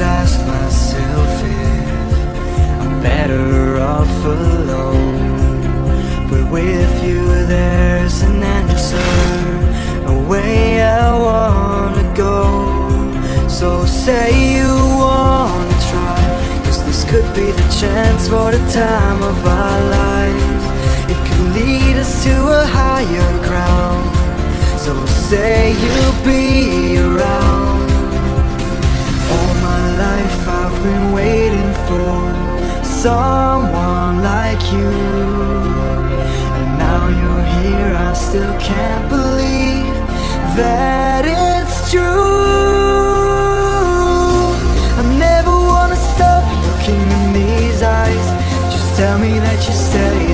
I ask myself if I'm better off alone. But with you there's an answer, a way I wanna go. So say you wanna try, cause this could be the chance for the time of our lives. It could lead us to a higher ground. So say you'll be been waiting for someone like you. And now you're here, I still can't believe that it's true. I never wanna stop looking in these eyes. Just tell me that you're steady.